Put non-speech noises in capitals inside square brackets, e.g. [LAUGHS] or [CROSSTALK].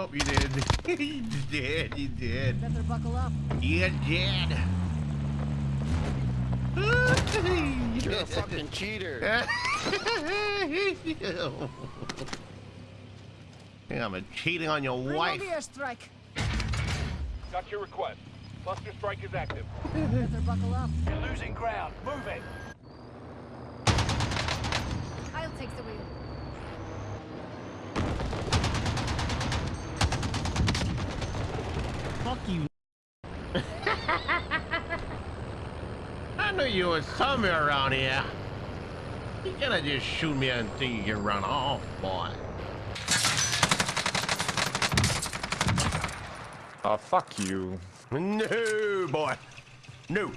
Oh, you did. [LAUGHS] you did. You did. Better buckle up. You did. [LAUGHS] You're a fucking cheater. [LAUGHS] I'm cheating on your Bring wife. on the airstrike. Got your request. Cluster strike is active. Better buckle up. You're losing ground. Move it. Fuck you. [LAUGHS] I knew you was somewhere around here. You gonna just shoot me and think you can run off, boy. Oh, fuck you. No, boy. No.